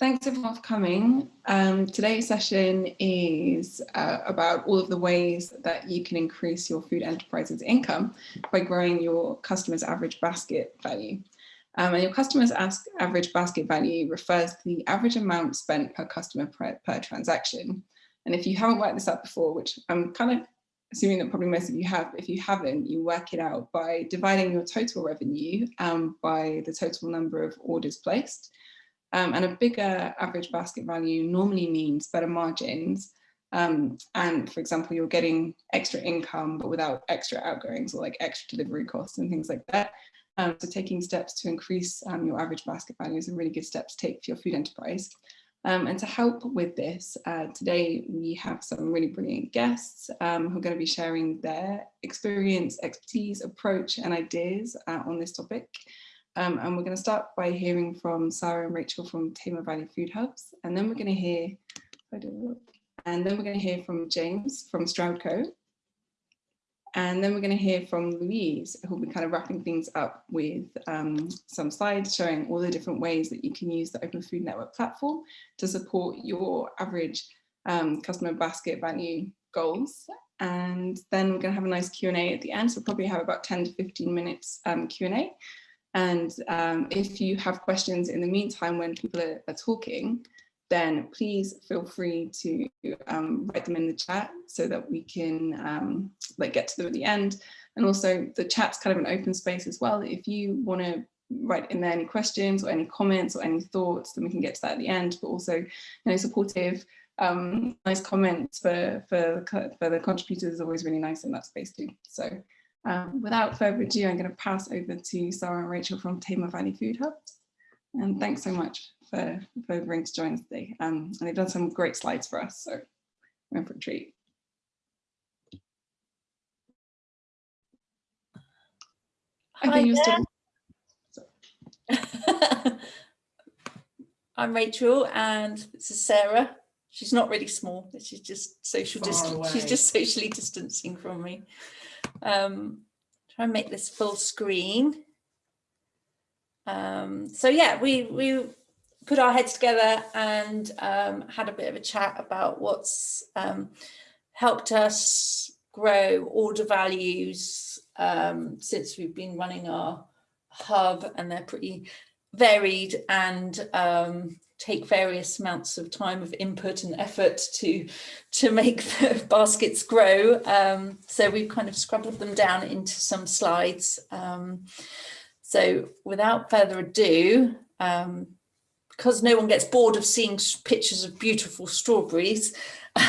Thanks everyone for coming. Um, today's session is uh, about all of the ways that you can increase your food enterprise's income by growing your customers' average basket value. Um, and your customers' average basket value refers to the average amount spent per customer per, per transaction. And if you haven't worked this out before, which I'm kind of assuming that probably most of you have, if you haven't, you work it out by dividing your total revenue um, by the total number of orders placed. Um, and a bigger average basket value normally means better margins. Um, and for example, you're getting extra income, but without extra outgoings or like extra delivery costs and things like that. Um, so taking steps to increase um, your average basket value is a really good step to take for your food enterprise. Um, and to help with this, uh, today we have some really brilliant guests um, who are going to be sharing their experience, expertise, approach and ideas uh, on this topic. Um, and we're going to start by hearing from Sarah and Rachel from Tamar Valley Food Hubs. And then we're going to hear, and then we're going to hear from James from Stroudco. And then we're going to hear from Louise, who will be kind of wrapping things up with um, some slides showing all the different ways that you can use the Open Food Network platform to support your average um, customer basket value goals. And then we're going to have a nice Q&A at the end. So we'll probably have about 10 to 15 minutes um, Q&A. And um, if you have questions in the meantime when people are, are talking, then please feel free to um, write them in the chat so that we can um, like get to them at the end. And also the chat's kind of an open space as well. If you want to write in there any questions or any comments or any thoughts, then we can get to that at the end, but also, you know, supportive, um, nice comments for, for, for the contributors is always really nice in that space too. So um, without further ado, I'm going to pass over to Sarah and Rachel from Tamar Valley Food Hubs. And thanks so much for, for agreeing to join us today. Um, and they've done some great slides for us, so we're in for a treat. Hi I'm Rachel and this is Sarah. She's not really small, she's just social distance. She's just socially distancing from me. Um, try and make this full screen. Um, so yeah, we, we put our heads together and um, had a bit of a chat about what's um, helped us grow order values um, since we've been running our hub and they're pretty varied and um, take various amounts of time of input and effort to to make the baskets grow. Um, so we've kind of scrabbled them down into some slides. Um, so without further ado, um, because no one gets bored of seeing pictures of beautiful strawberries,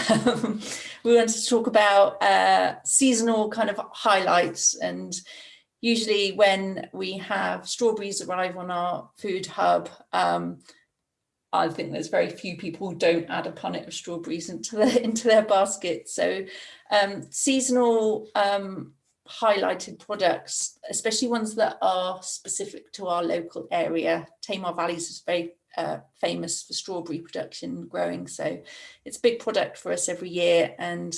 um, we want to talk about uh, seasonal kind of highlights and usually when we have strawberries arrive on our food hub, um, I think there's very few people who don't add a punnet of strawberries into their into their basket. So um, seasonal um, highlighted products, especially ones that are specific to our local area. Tamar Valleys is very uh, famous for strawberry production growing, so it's a big product for us every year, and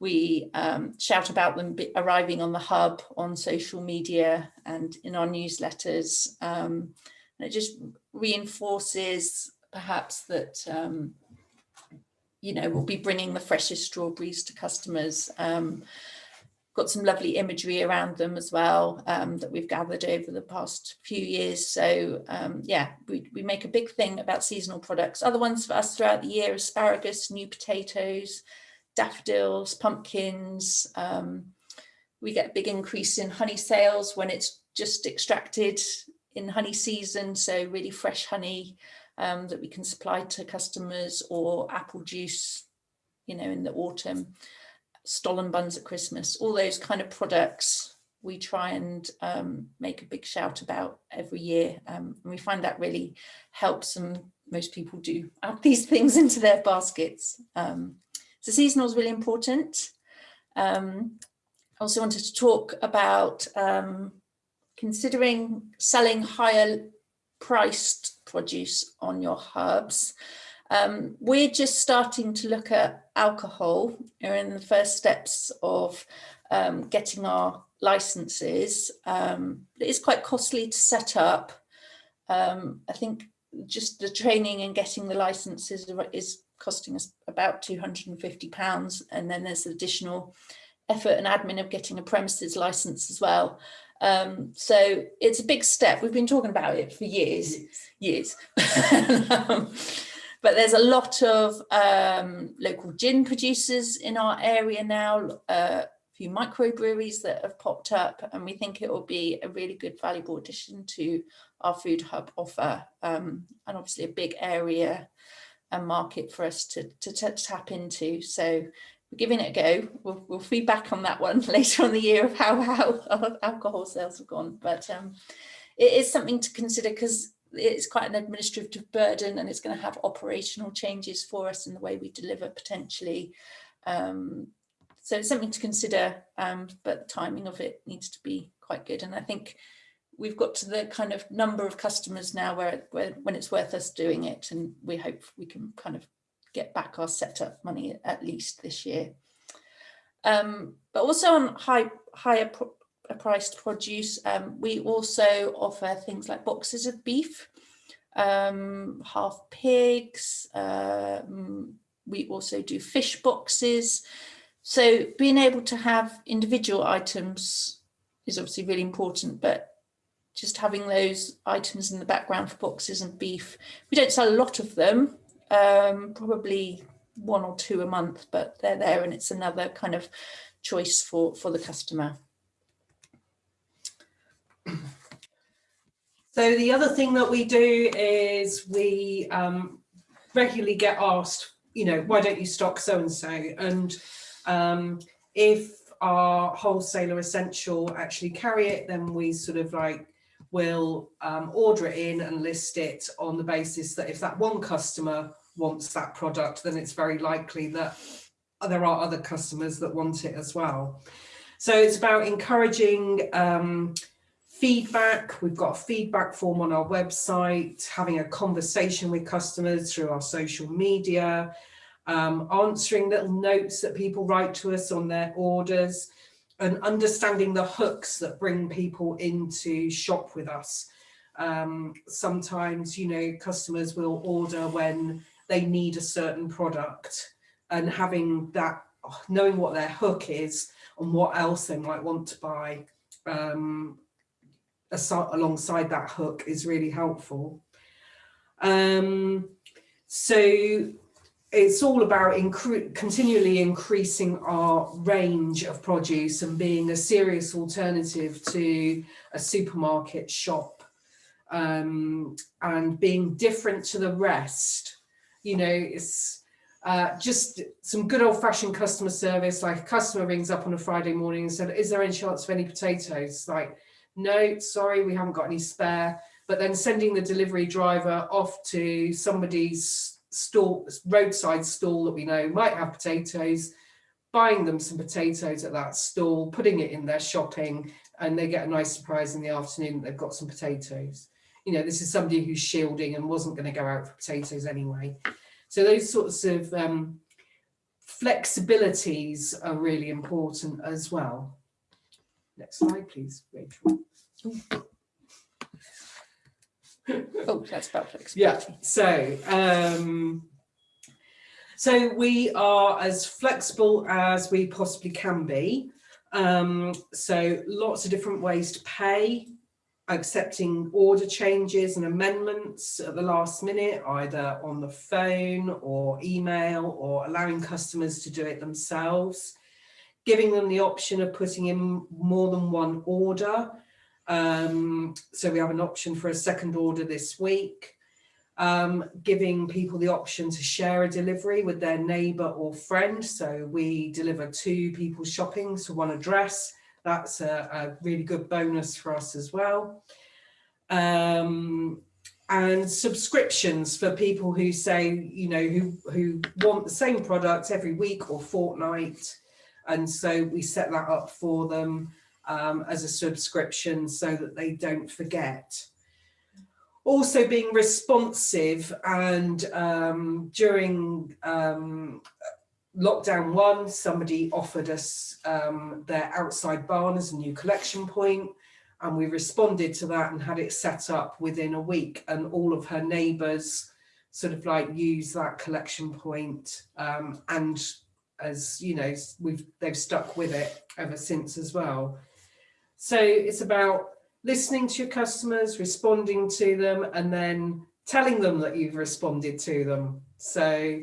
we um, shout about them arriving on the hub on social media and in our newsletters. Um, and it just reinforces perhaps that, um, you know, we'll be bringing the freshest strawberries to customers. Um, got some lovely imagery around them as well um, that we've gathered over the past few years. So um, yeah, we, we make a big thing about seasonal products. Other ones for us throughout the year, asparagus, new potatoes, daffodils, pumpkins. Um, we get a big increase in honey sales when it's just extracted in honey season. So really fresh honey um, that we can supply to customers or apple juice, you know, in the autumn, stollen buns at Christmas, all those kind of products we try and um, make a big shout about every year. Um, and we find that really helps and most people do add these things into their baskets. Um, so seasonal is really important. Um, I also wanted to talk about um, considering selling higher priced produce on your hubs. Um, we're just starting to look at alcohol. We're in the first steps of um, getting our licenses. Um, it is quite costly to set up. Um, I think just the training and getting the licenses is costing us about 250 pounds and then there's additional effort and admin of getting a premises license as well um, so it's a big step. We've been talking about it for years years. Um, but there's a lot of um, local gin producers in our area now uh, few microbreweries that have popped up and we think it will be a really good valuable addition to our food hub offer um, and obviously a big area and market for us to, to, to tap into. So we're giving it a go we'll, we'll feedback on that one later on the year of how how alcohol sales have gone but um, it is something to consider because it's quite an administrative burden and it's going to have operational changes for us in the way we deliver potentially um, so it's something to consider, um, but the timing of it needs to be quite good. And I think we've got to the kind of number of customers now where, where when it's worth us doing it. And we hope we can kind of get back our setup money at least this year. Um, but also on high, higher priced produce, um, we also offer things like boxes of beef, um, half pigs. Um, we also do fish boxes. So being able to have individual items is obviously really important, but just having those items in the background for boxes and beef. We don't sell a lot of them, um, probably one or two a month, but they're there and it's another kind of choice for, for the customer. So the other thing that we do is we um, regularly get asked, you know, why don't you stock so-and-so? And um, if our wholesaler essential actually carry it, then we sort of like will um, order it in and list it on the basis that if that one customer wants that product, then it's very likely that there are other customers that want it as well. So it's about encouraging um, feedback. We've got a feedback form on our website, having a conversation with customers through our social media, um, answering little notes that people write to us on their orders and understanding the hooks that bring people into shop with us. Um, sometimes, you know, customers will order when they need a certain product and having that, knowing what their hook is and what else they might want to buy um, alongside that hook is really helpful. Um, so it's all about incre continually increasing our range of produce and being a serious alternative to a supermarket shop um, and being different to the rest. You know, it's uh, just some good old fashioned customer service, like a customer rings up on a Friday morning and said, is there any chance of any potatoes? Like, no, sorry, we haven't got any spare. But then sending the delivery driver off to somebody's stall, roadside stall that we know might have potatoes, buying them some potatoes at that stall, putting it in their shopping, and they get a nice surprise in the afternoon they've got some potatoes. You know, this is somebody who's shielding and wasn't going to go out for potatoes anyway. So those sorts of um, flexibilities are really important as well. Next slide, please, Rachel. oh, that's about flexibility. Yeah, so, um, so we are as flexible as we possibly can be. Um, so lots of different ways to pay, accepting order changes and amendments at the last minute, either on the phone or email or allowing customers to do it themselves, giving them the option of putting in more than one order um, so we have an option for a second order this week, um, giving people the option to share a delivery with their neighbour or friend. So we deliver two people shopping to one address. That's a, a really good bonus for us as well. Um, and subscriptions for people who say, you know, who, who want the same product every week or fortnight. And so we set that up for them um, as a subscription so that they don't forget. Also being responsive and um, during um, lockdown one, somebody offered us um, their outside barn as a new collection point and we responded to that and had it set up within a week and all of her neighbours sort of like use that collection point um, and as you know we've they've stuck with it ever since as well so it's about listening to your customers responding to them and then telling them that you've responded to them. So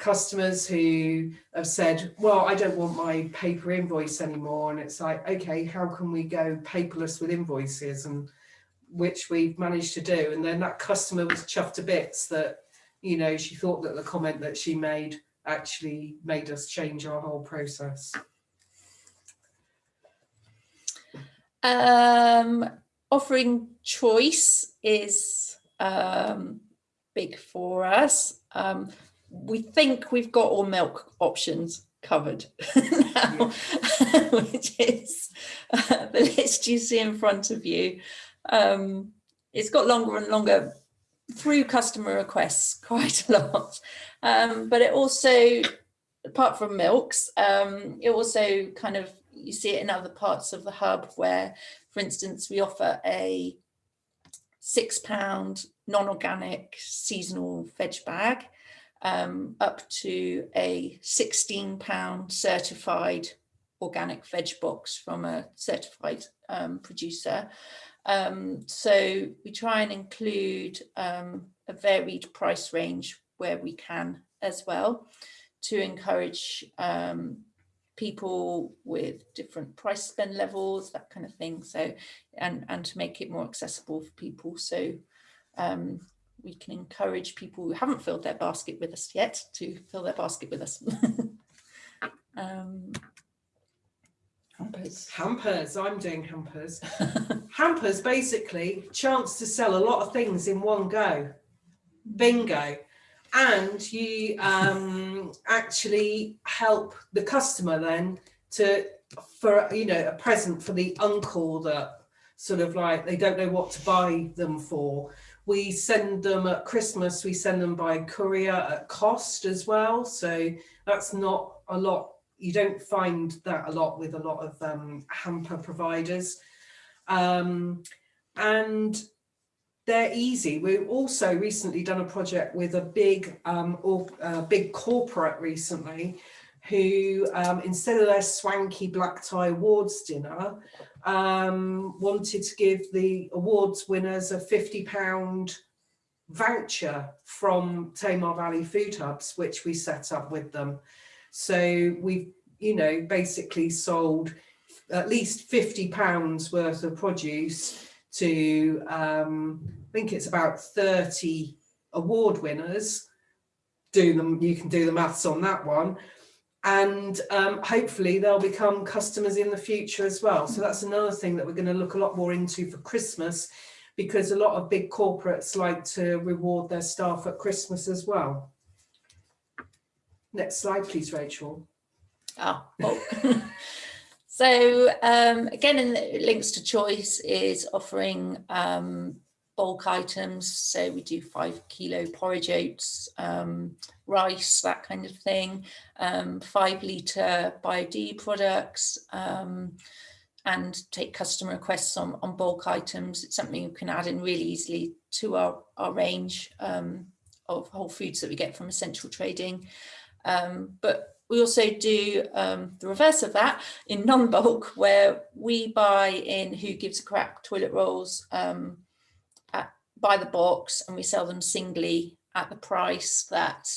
customers who have said well i don't want my paper invoice anymore and it's like okay how can we go paperless with invoices? And which we've managed to do. And then that customer was chuffed to bits that you know she thought that the comment that she made actually made us change our whole process Um, offering choice is um, big for us. Um, we think we've got all milk options covered now, which is uh, the list you see in front of you. Um, it's got longer and longer through customer requests quite a lot, um, but it also, apart from milks, um, it also kind of you see it in other parts of the hub where, for instance, we offer a six pound non-organic seasonal veg bag um, up to a 16 pound certified organic veg box from a certified um, producer. Um, so we try and include um, a varied price range where we can as well to encourage um, people with different price spend levels, that kind of thing. So, and, and to make it more accessible for people. So um, we can encourage people who haven't filled their basket with us yet to fill their basket with us. um, hampers. hampers i'm doing hampers hampers basically chance to sell a lot of things in one go bingo and you um, actually help the customer then to for you know a present for the uncle that sort of like they don't know what to buy them for. We send them at christmas we send them by courier at cost as well. So that's not a lot you don't find that a lot with a lot of um, hamper providers. Um, and they're easy. We've also recently done a project with a big um, or uh, big corporate recently who um, instead of their swanky black tie awards dinner um, wanted to give the awards winners a 50 pound voucher from Tamar Valley Food Hubs which we set up with them. So we've you know basically sold at least 50 pounds worth of produce to um, I think it's about 30 award winners. Do them, you can do the maths on that one. And um, hopefully they'll become customers in the future as well. So that's another thing that we're going to look a lot more into for Christmas because a lot of big corporates like to reward their staff at Christmas as well. Next slide, please, Rachel. Oh, oh. So um, again, in the links to choice is offering um, bulk items. So we do five kilo porridge oats, um, rice, that kind of thing, um, five litre BioD products, um, and take customer requests on, on bulk items. It's something you can add in really easily to our, our range um, of whole foods that we get from essential trading. but we also do um, the reverse of that in non-bulk where we buy in Who Gives a Crap toilet rolls um, by the box and we sell them singly at the price that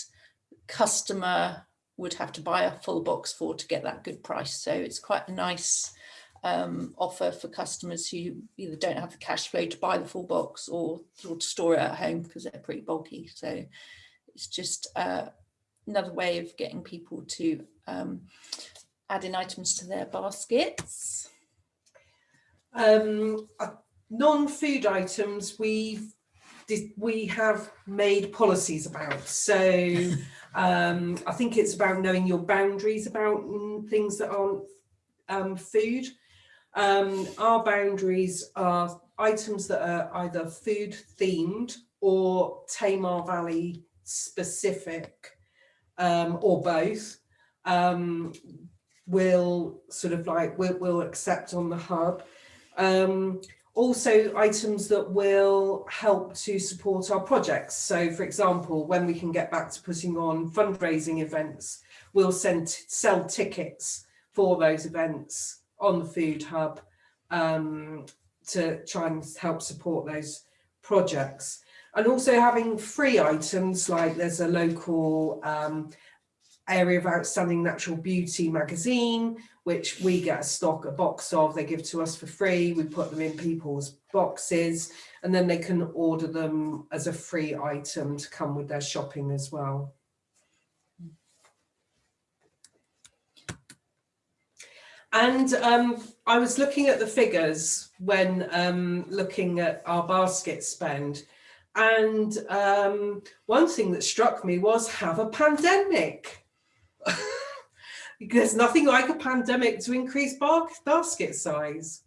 customer would have to buy a full box for to get that good price. So it's quite a nice um, offer for customers who either don't have the cash flow to buy the full box or, or to store it at home because they're pretty bulky. So it's just uh, another way of getting people to um, add in items to their baskets. Um, uh, non-food items we've we have made policies about. So um, I think it's about knowing your boundaries about things that aren't um, food. Um, our boundaries are items that are either food themed or Tamar Valley specific um, or both. Um, will sort of like will will accept on the hub. Also items that will help to support our projects. So for example, when we can get back to putting on fundraising events, we'll send sell tickets for those events on the food hub um, to try and help support those projects. And also having free items like there's a local um, area of outstanding natural beauty magazine, which we get a stock, a box of, they give to us for free. We put them in people's boxes and then they can order them as a free item to come with their shopping as well. And um, I was looking at the figures when um, looking at our basket spend. And um, one thing that struck me was have a pandemic. There's nothing like a pandemic to increase basket size.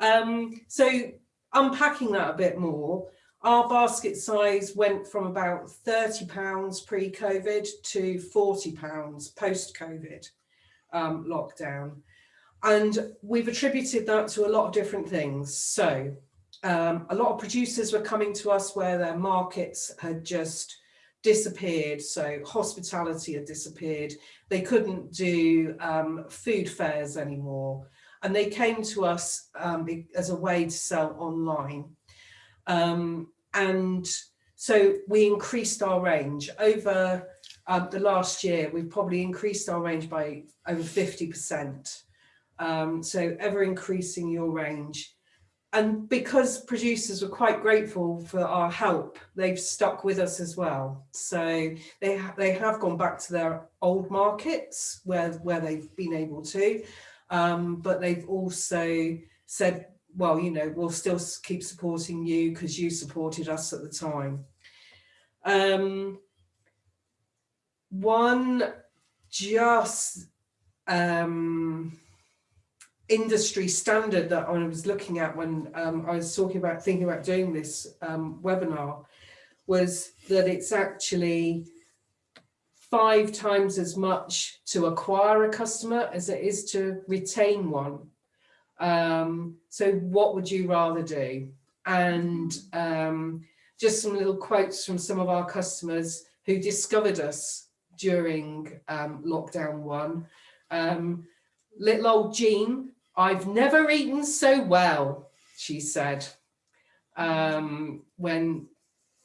Um, so unpacking that a bit more, our basket size went from about 30 pounds pre-COVID to 40 pounds post-COVID um, lockdown. And we've attributed that to a lot of different things. So um, a lot of producers were coming to us where their markets had just disappeared. So hospitality had disappeared. They couldn't do um, food fairs anymore. And they came to us um, as a way to sell online. Um, and so we increased our range over uh, the last year. We've probably increased our range by over 50%. Um, so ever increasing your range. And because producers were quite grateful for our help, they've stuck with us as well. So they, ha they have gone back to their old markets where, where they've been able to, um, but they've also said, well, you know, we'll still keep supporting you because you supported us at the time. Um, one just um, industry standard that I was looking at when um, I was talking about thinking about doing this um, webinar was that it's actually five times as much to acquire a customer as it is to retain one. Um, so what would you rather do? And um, just some little quotes from some of our customers who discovered us during um, lockdown one. Um, little old Jean I've never eaten so well, she said, um, when,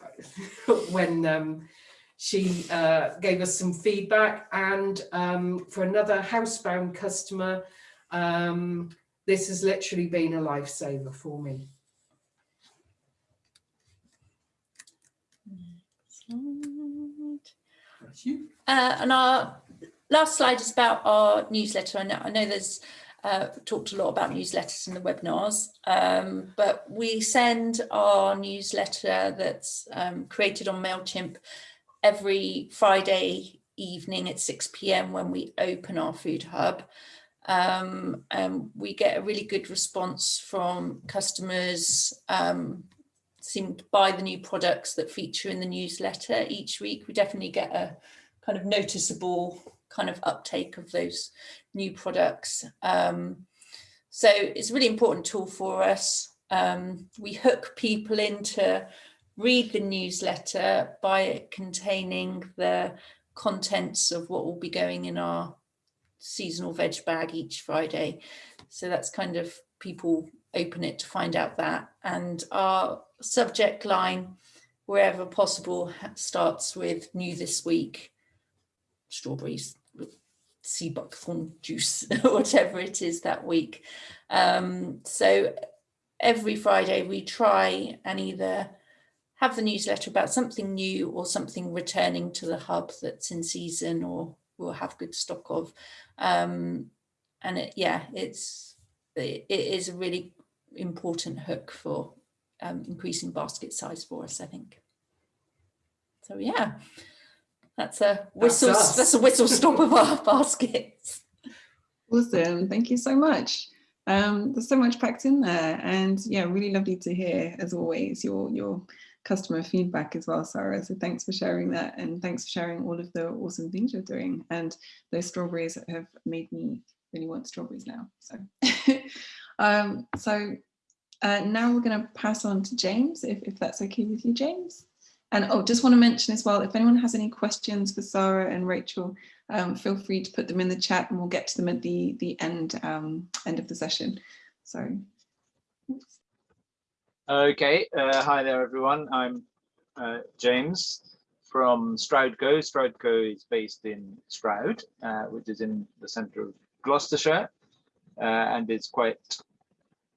when um, she uh, gave us some feedback. And um, for another housebound customer, um, this has literally been a lifesaver for me. Uh, and our last slide is about our newsletter. I know, I know there's uh, talked a lot about newsletters in the webinars, um, but we send our newsletter that's um, created on MailChimp every Friday evening at 6 p.m. when we open our food hub. Um, and we get a really good response from customers um, seem to buy the new products that feature in the newsletter each week. We definitely get a kind of noticeable kind of uptake of those new products. Um, so it's a really important tool for us. Um, we hook people in to read the newsletter by it containing the contents of what will be going in our seasonal veg bag each Friday. So that's kind of people open it to find out that. And our subject line, wherever possible, starts with new this week, strawberries sea buckthorn juice, whatever it is that week. Um, so every Friday we try and either have the newsletter about something new or something returning to the hub that's in season or we'll have good stock of. Um, and it, yeah, it's it, it is a really important hook for um, increasing basket size for us, I think. So yeah. That's a whistle. That's, that's a whistle stop of our baskets. Awesome. Thank you so much. Um, there's so much packed in there and yeah, really lovely to hear as always your your customer feedback as well, Sarah. So thanks for sharing that and thanks for sharing all of the awesome things you're doing. And those strawberries have made me really want strawberries now. So, um, so Uh, now we're going to pass on to James, if, if that's okay with you, James. And oh, just want to mention as well, if anyone has any questions for Sarah and Rachel, um, feel free to put them in the chat and we'll get to them at the, the end, um, end of the session. So. Okay, uh, hi there everyone. I'm uh, James from Stroudco. Stroudco is based in Stroud, uh, which is in the centre of Gloucestershire, uh, and is quite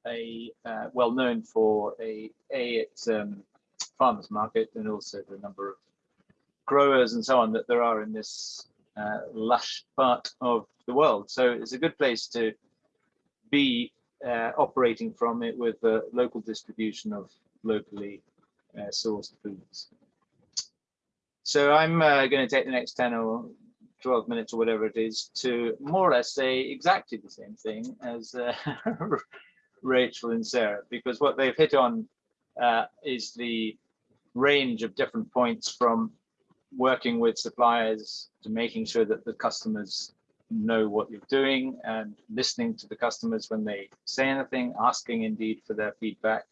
a uh, well known for a a its um, farmers market and also the number of growers and so on that there are in this uh, lush part of the world. So it's a good place to be uh, operating from it with the local distribution of locally uh, sourced foods. So I'm uh, going to take the next 10 or 12 minutes or whatever it is to more or less say exactly the same thing as uh, Rachel and Sarah, because what they've hit on uh, is the range of different points from working with suppliers to making sure that the customers know what you're doing and listening to the customers when they say anything, asking indeed for their feedback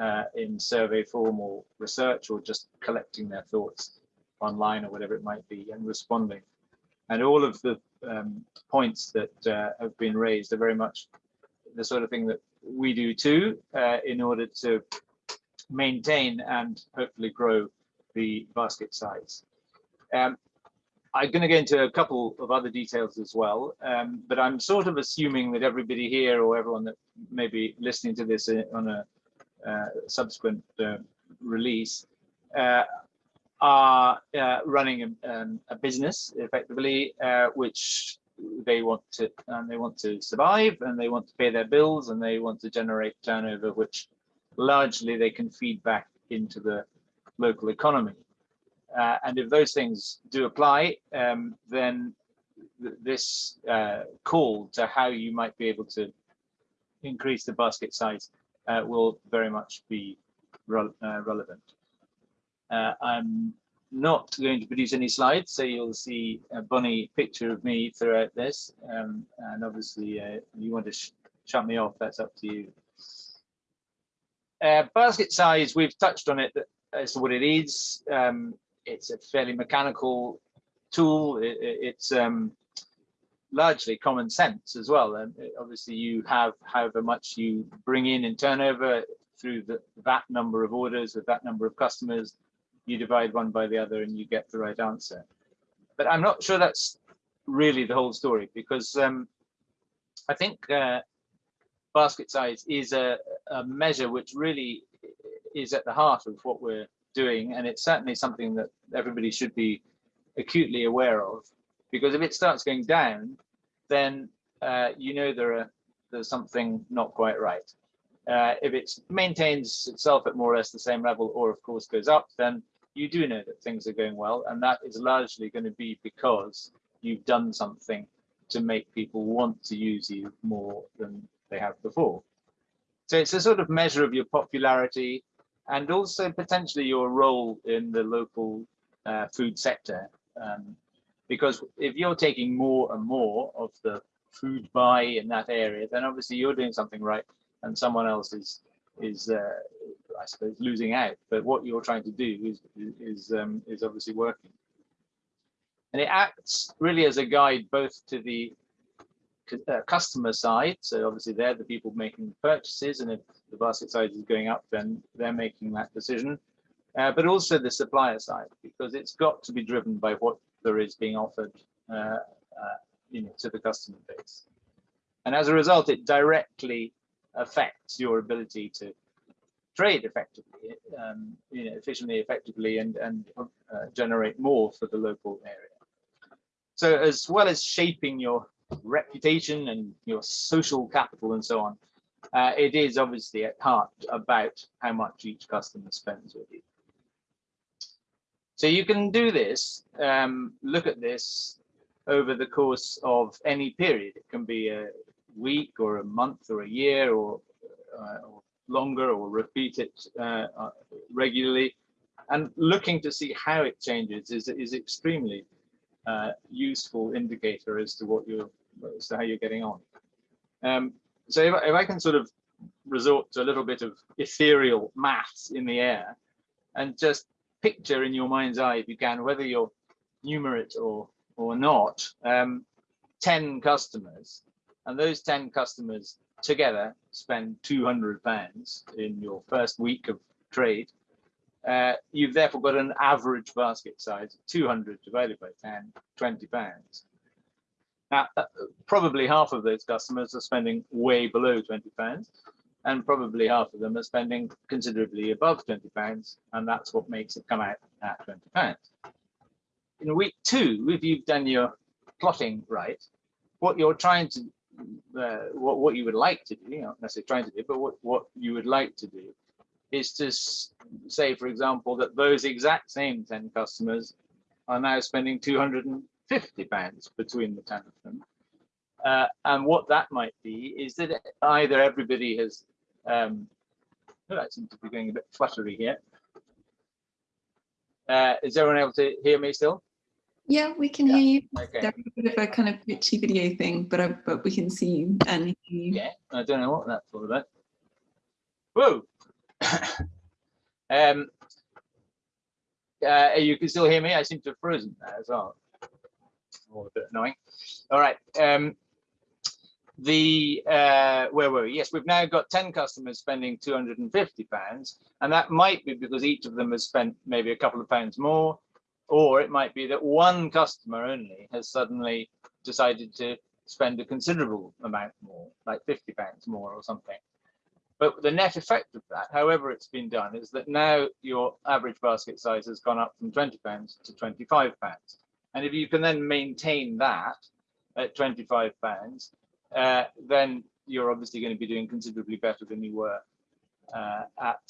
uh, in survey form or research or just collecting their thoughts online or whatever it might be and responding. And all of the um, points that uh, have been raised are very much the sort of thing that we do too uh, in order to maintain and hopefully grow the basket size. Um, I'm going to go into a couple of other details as well, um, but I'm sort of assuming that everybody here or everyone that may be listening to this uh, on a uh, subsequent uh, release uh, are uh, running a, um, a, business effectively, uh, which they want to and they want to survive and they want to pay their bills and they want to generate turnover, which largely they can feed back into the local economy. Uh, and if those things do apply, um, then th this uh, call to how you might be able to increase the basket size uh, will very much be re uh, relevant. Uh, I'm not going to produce any slides, so you'll see a bunny picture of me throughout this. Um, and obviously, uh, you want to sh shut me off, that's up to you. Basket size, we've touched on it as to what it is. Um, it's a fairly mechanical tool. It, it's um, largely common sense as well. And obviously you have however much you bring in in turnover through the, that number of orders with that number of customers, you divide one by the other and you get the right answer. But I'm not sure that's really the whole story because um, I think uh, basket size is a, a measure which really is at the heart of what we're doing, and it's certainly something that everybody should be acutely aware of, because if it starts going down, then uh, you know there are there's something not quite right. Uh, if it maintains itself at more or less the same level, or of course goes up, then you do know that things are going well, and that is largely going to be because you've done something to make people want to use you more than they have before. So it's a sort of measure of your popularity, and also potentially your role in the local uh, food sector. Um, because if you're taking more and more of the food buy in that area, then obviously you're doing something right and someone else is, is uh, I suppose, losing out. But what you're trying to do is, is, um, is obviously working. And it acts really as a guide both to the uh, customer side. So obviously they're the people making the purchases and if the basket size is going up, then they're making that decision. Uh, but also the supplier side, because it's got to be driven by what there is being offered uh, uh, you know, to the customer base. And as a result, it directly affects your ability to trade effectively, um, you know, efficiently, effectively, and, and uh, generate more for the local area. So as well as shaping your reputation and your social capital and so on, uh, it is obviously at heart about how much each customer spends with you. So you can do this, um, look at this over the course of any period. It can be a week or a month or a year or, uh, or longer or repeat it uh, regularly. And looking to see how it changes is, is extremely uh, useful indicator as to what you're, as to how you're getting on. Um, so if, if I can sort of resort to a little bit of ethereal maths in the air and just picture in your mind's eye, if you can, whether you're numerate or or not, um, 10 customers, and those 10 customers together spend 200 pounds in your first week of trade. Uh, you've therefore got an average basket size of 200 divided by 10, 20 pounds. Now, uh, probably half of those customers are spending way below 20 pounds, and probably half of them are spending considerably above 20 pounds, and that's what makes it come out at 20 pounds. In week two, if you've done your plotting right, what you're trying to, uh, what, what you would like to do, you know, not necessarily trying to do, but what, what you would like to do is to say, for example, that those exact same 10 customers are now spending 250 pounds between the 10 of them. Uh, and what that might be is that either everybody has um, oh, I seem to be going a bit fluttery here. Uh, is everyone able to hear me still? Yeah, we can Yeah. hear you. Okay. There's a bit of a kind of glitchy video thing, but I, but we can see you and hear you. Yeah, I don't know what that's all about. Whoa. um, uh, you can still hear me. I seem to have frozen as well. All a bit annoying. All right. Um, the uh, where were we? Yes, we've now got 10 customers spending 250 pounds, and that might be because each of them has spent maybe a couple of pounds more, or it might be that one customer only has suddenly decided to spend a considerable amount more, like 50 pounds more or something. But the net effect of that, however it's been done, is that now your average basket size has gone up from 20 pounds to 25 pounds. And if you can then maintain that at 25 pounds, uh, then you're obviously going to be doing considerably better than you were uh, at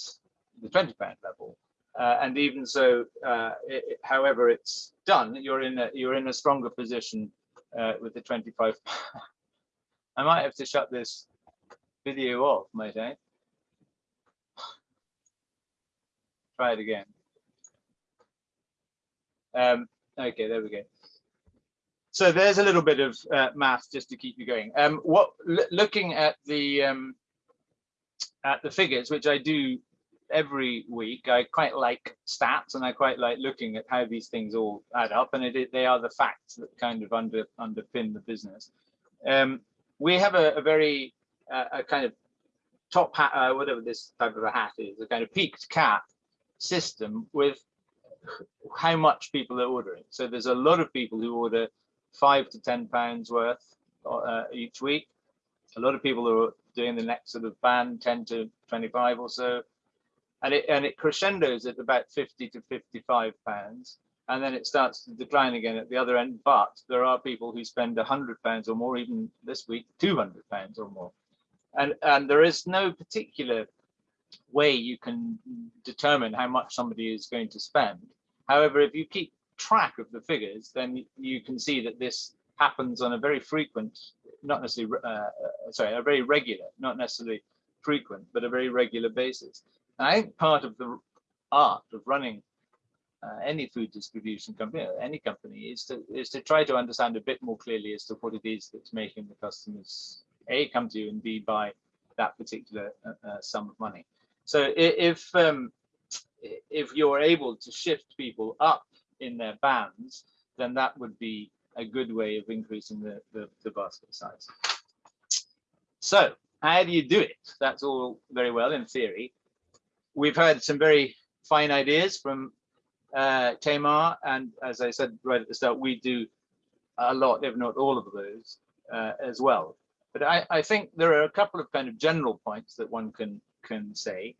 the 20 pound level. Uh, and even so, uh, it, however it's done, you're in a you're in a stronger position uh, with the 25. I might have to shut this video off, might I? Try it again. Um, okay, there we go. So there's a little bit of uh, math just to keep you going. Um, what looking at the um, at the figures, which I do every week, I quite like stats and I quite like looking at how these things all add up, and it, they are the facts that kind of under underpin the business. Um, we have a, a very a kind of top hat, uh, whatever this type of a hat is, a kind of peaked cap system with how much people are ordering. So there's a lot of people who order five to ten pounds worth uh, each week. A lot of people are doing the next sort of band, 10 to 25 or so. And it and it crescendos at about 50 to 55 pounds. And then it starts to decline again at the other end. But there are people who spend a 100 pounds or more, even this week, 200 pounds or more. And, and there is no particular way you can determine how much somebody is going to spend. However, if you keep track of the figures, then you can see that this happens on a very frequent, not necessarily, uh, uh, sorry, a very regular, not necessarily frequent, but a very regular basis. And I think part of the art of running uh, any food distribution company, any company, is to is to try to understand a bit more clearly as to what it is that's making the customers a come to you and b buy that particular uh, uh, sum of money. So if um, if you're able to shift people up in their bands, then that would be a good way of increasing the, the, the basket size. So how do you do it? That's all very well in theory. We've heard some very fine ideas from uh, Tamar, and as I said right at the start, we do a lot, if not all of those uh, as well. But I, I think there are a couple of kind of general points that one can can say.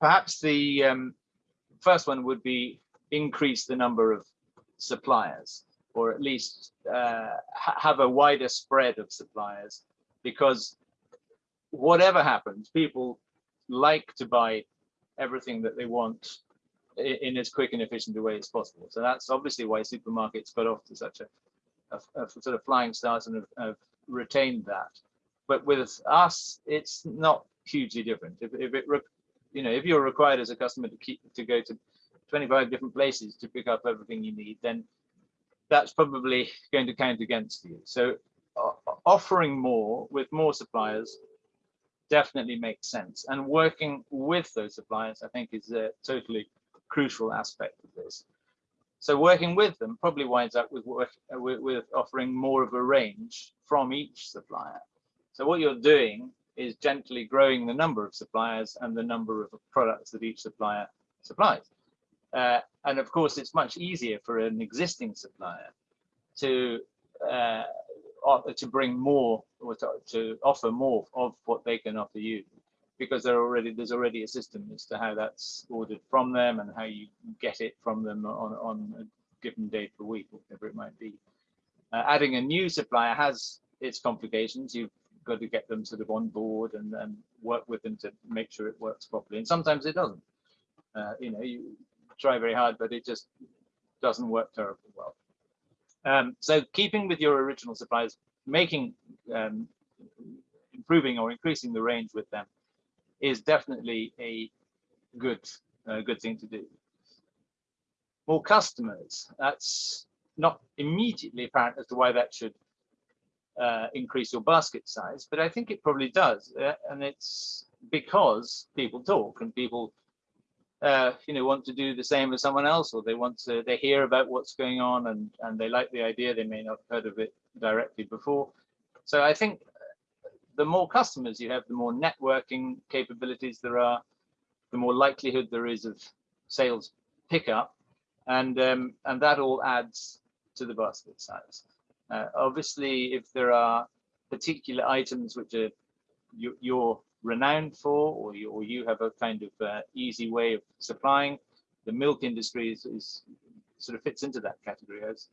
Perhaps the um, first one would be increase the number of suppliers, or at least uh, ha- have a wider spread of suppliers, because whatever happens, people like to buy everything that they want in as quick and efficient a way as possible. So that's obviously why supermarkets got off to such a, a, a sort of flying start and have, have retained that. But with us, it's not hugely different. If, if it, you know, if you're required as a customer to keep to go to 25 different places to pick up everything you need, then that's probably going to count against you. So o- offering more with more suppliers definitely makes sense. And working with those suppliers, I think, is a totally crucial aspect of this. So working with them probably winds up with, work, with, with offering more of a range from each supplier. So what you're doing is gently growing the number of suppliers and the number of products that each supplier supplies. Uh, and of course, it's much easier for an existing supplier to uh, to bring more or to, to, offer more of what they can offer you because there already there's already a system as to how that's ordered from them and how you get it from them on on a given day per week whatever it might be. Uh, adding a new supplier has its complications. You've got to get them sort of on board and, and work with them to make sure it works properly. And sometimes it doesn't. Uh, you know you try very hard but it just doesn't work terribly well. Um, so keeping with your original suppliers, making, um, improving or increasing the range with them is definitely a good, uh, good thing to do. More customers, that's not immediately apparent as to why that should uh, increase your basket size, but I think it probably does. Uh, and it's because people talk and people uh, you know, want to do the same as someone else, or they want to, they hear about what's going on and, and they like the idea, they may not have heard of it directly before. So I think the more customers you have, the more networking capabilities there are, the more likelihood there is of sales pickup, and um, and that all adds to the basket size. Uh, obviously, if there are particular items which are you, you're renowned for, or you, or you have a kind of uh, easy way of supplying. The milk industry is, is, sort of fits into that category. As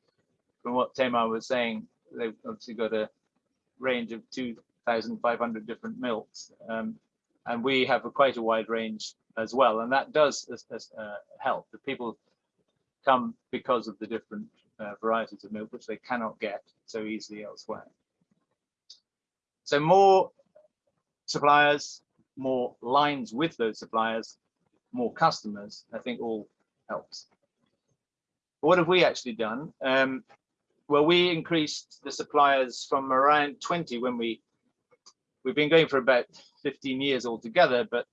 from what Tamar was saying, they've obviously got a range of 2,500 different milks, um, and we have a quite a wide range as well, and that does uh, help. The people come because of the different uh, varieties of milk, which they cannot get so easily elsewhere. So more suppliers, more lines with those suppliers, more customers, I think all helps. What have we actually done? Um, well, we increased the suppliers from around 20 when we, we've been going for about 15 years altogether, but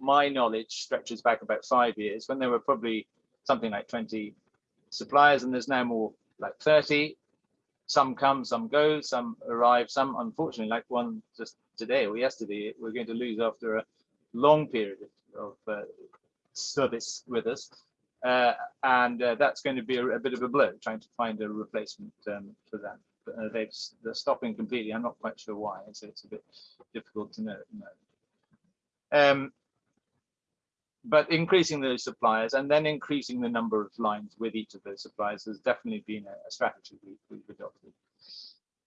my knowledge stretches back about five years when there were probably something like 20 suppliers and there's now more like 30 some come, some go, some arrive, some unfortunately, like one just today or yesterday, we're going to lose after a long period of uh, service with us. Uh, and uh, that's going to be a, a, bit of a blow, trying to find a replacement um, for them. Uh, they've, they're stopping completely. I'm not quite sure why, so it's a bit difficult to know. know. Um, but increasing those suppliers and then increasing the number of lines with each of those suppliers has definitely been a, a strategy we, we've adopted.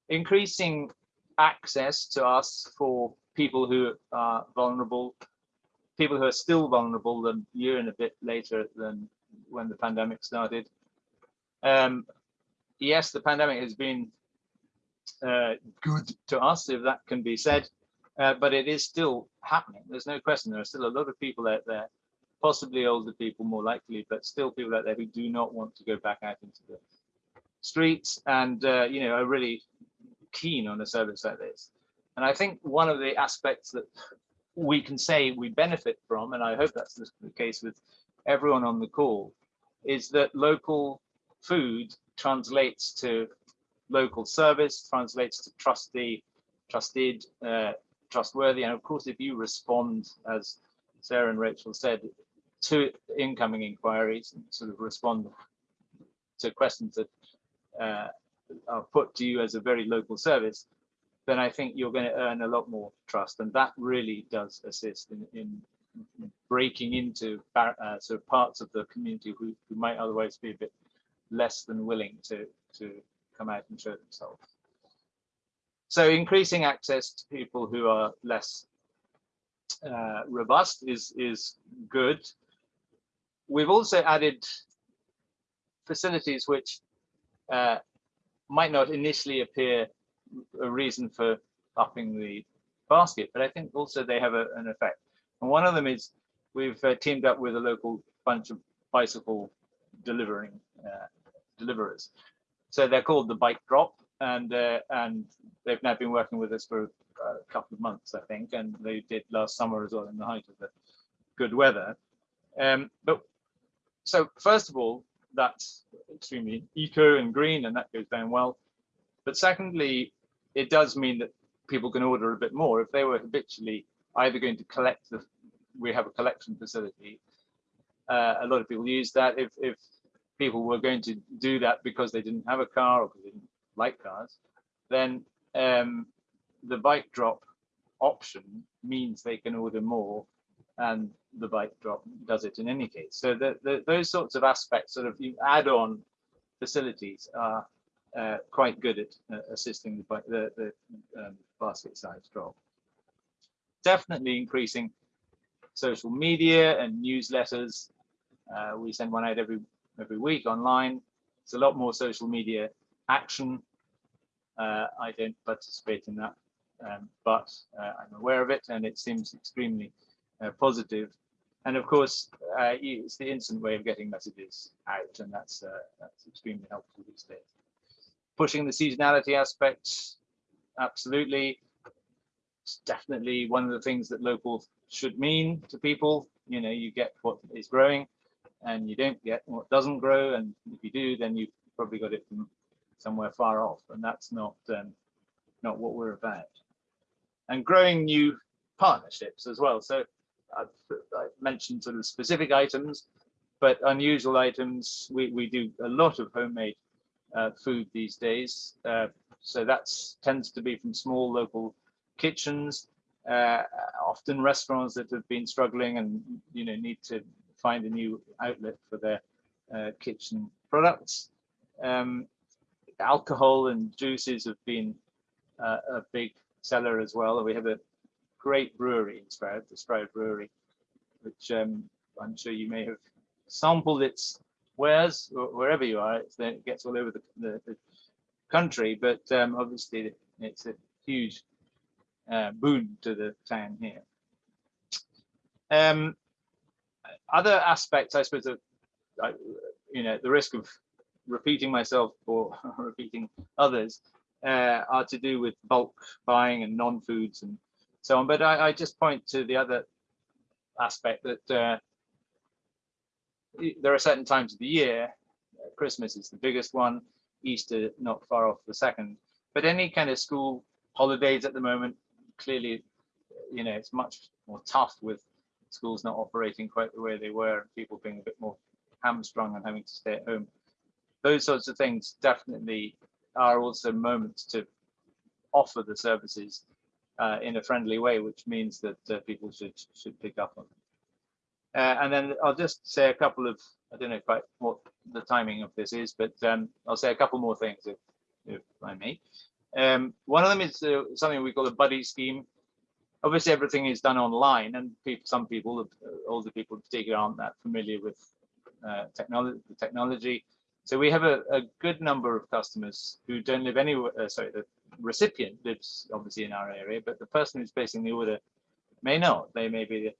Increasing access to us for people who are vulnerable, people who are still vulnerable than a year and a bit later than when the pandemic started. Um, yes, the pandemic has been uh, good to us, if that can be said, uh, but it is still happening. There's no question. There are still a lot of people out there possibly older people more likely, but still people out there who do not want to go back out into the streets and, uh, you know, are really keen on a service like this. And I think one of the aspects that we can say we benefit from, and I hope that's the case with everyone on the call, is that local food translates to local service, translates to trusty, trusted, uh, trustworthy. And of course, if you respond, as Sarah and Rachel said, to incoming inquiries and sort of respond to questions that uh, are put to you as a very local service, then I think you're going to earn a lot more trust. And that really does assist in, in breaking into uh, sort of parts of the community who, who might otherwise be a bit less than willing to, to come out and show themselves. So increasing access to people who are less uh, robust is, is good we've also added facilities which uh, might not initially appear a reason for upping the basket, but I think also they have a, an effect. And one of them is we've uh, teamed up with a local bunch of bicycle delivering uh, deliverers. So they're called the Bike Drop, and uh, and they've now been working with us for a couple of months, I think, and they did last summer as well in the height of the good weather. Um, but so first of all, that's extremely eco and green, and that goes down well. But secondly, it does mean that people can order a bit more if they were habitually either going to collect the. We have a collection facility. Uh, a lot of people use that. If if people were going to do that because they didn't have a car or because they didn't like cars, then um, the bike drop option means they can order more and the bike drop does it in any case. So the, the, those sorts of aspects, sort of you add on facilities are uh, quite good at uh, assisting the, the, the um, basket size drop. Definitely increasing social media and newsletters. Uh, we send one out every every week online. It's a lot more social media action. Uh, I don't participate in that, um, but uh, I'm aware of it and it seems extremely uh, positive. And of course, uh, it's the instant way of getting messages out, and that's uh, that's extremely helpful these days. Pushing the seasonality aspects, absolutely. It's definitely one of the things that local should mean to people. You know, you get what is growing, and you don't get what doesn't grow, and if you do, then you've probably got it from somewhere far off, and that's not um, not what we're about. And growing new partnerships as well. So I've, I've, mentioned sort of specific items, but unusual items. We, we do a lot of homemade uh, food these days. Uh, so that tends to be from small local kitchens, uh, often restaurants that have been struggling and you know need to find a new outlet for their uh, kitchen products. Um, alcohol and juices have been uh, a big seller as well. We have a great brewery in Stroud, the Stroud Brewery, which um, I'm sure you may have sampled its wares wherever you are. it gets all over the, the, the country, but um, obviously it's a huge uh, boon to the town here. Um, other aspects, I suppose, of you know, the risk of repeating myself or repeating others uh, are to do with bulk buying and non-foods and so on. But I, I just point to the other aspect that uh, there are certain times of the year, Christmas is the biggest one, Easter not far off the second, but any kind of school holidays at the moment, clearly, you know, it's much more tough with schools not operating quite the way they were and people being a bit more hamstrung and having to stay at home. Those sorts of things definitely are also moments to offer the services uh, in a friendly way, which means that uh, people should should pick up on. Uh, and then I'll just say a couple of I don't know quite what the timing of this is, but um, I'll say a couple more things if if I may. Um, one of them is uh, something we call a buddy scheme. Obviously, everything is done online, and people, some people, uh, older people in particular, aren't that familiar with uh, technology. The technology. So we have a, a, good number of customers who don't live anywhere. Uh, sorry, the recipient lives obviously in our area, but the person who's placing the order may not. They may be,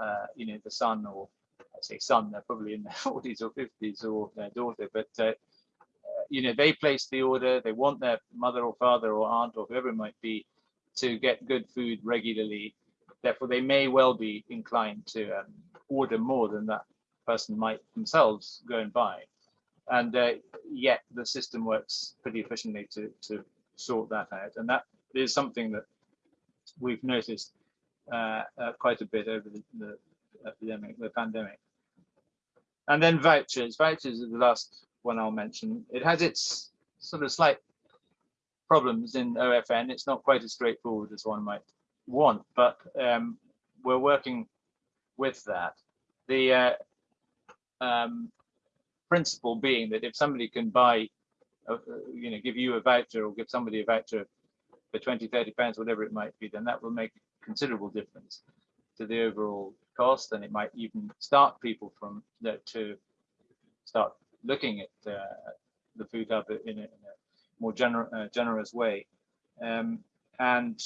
uh, you know, the son or I say son, they're probably in their 40s or 50s or their daughter, but uh, uh, you know, they place the order. They want their mother or father or aunt or whoever it might be to get good food regularly. Therefore, they may well be inclined to um, order more than that person might themselves go and buy. And uh, yet the system works pretty efficiently to, to sort that out. And that is something that we've noticed uh, uh, quite a bit over the, the, epidemic, the pandemic. And then vouchers. Vouchers is the last one I'll mention. It has its sort of slight problems in OFN. It's not quite as straightforward as one might want, but um, we're working with that. The uh, um, principle being that if somebody can buy uh, you know, give you a voucher or give somebody a voucher for 20, 30 pounds, whatever it might be, then that will make a considerable difference to the overall cost. And it might even start people from to start looking at uh, the food hub in a, in a more gener uh, generous way. Um, and